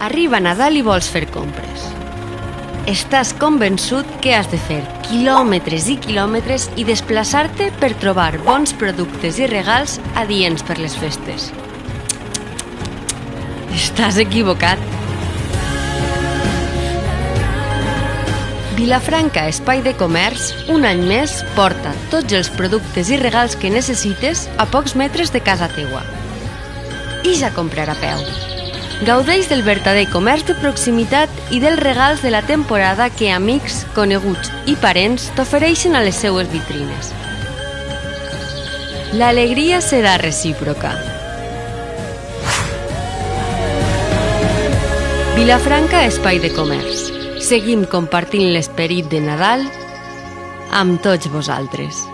Arriba Nadal i vols fer compres. Estàs convençut que has de fer quilòmetres i quilòmetres i desplaçar-te per trobar bons productes i regals adients per les festes. Estàs equivocat. Vilafranca Espai de Comerç, un any més, porta tots els productes i regals que necessites a pocs metres de casa teua. I ja comprar a peu. Gaudeix del verdader comerç de proximitat i dels regals de la temporada que amics, coneguts i parents t'ofereixen a les seues vitrines. L'alegria serà recíproca. Vilafranca Espai de Comerç. Seguim compartint l'esperit de Nadal amb tots vosaltres.